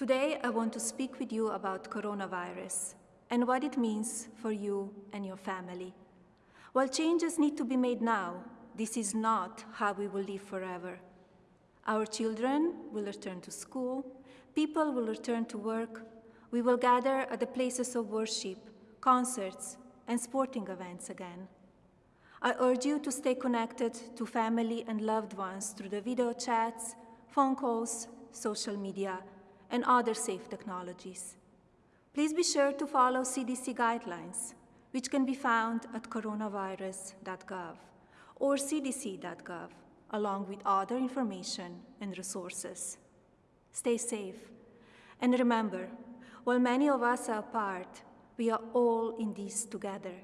Today, I want to speak with you about coronavirus and what it means for you and your family. While changes need to be made now, this is not how we will live forever. Our children will return to school, people will return to work, we will gather at the places of worship, concerts, and sporting events again. I urge you to stay connected to family and loved ones through the video chats, phone calls, social media, and other safe technologies. Please be sure to follow CDC guidelines, which can be found at coronavirus.gov or cdc.gov, along with other information and resources. Stay safe. And remember, while many of us are apart, we are all in this together.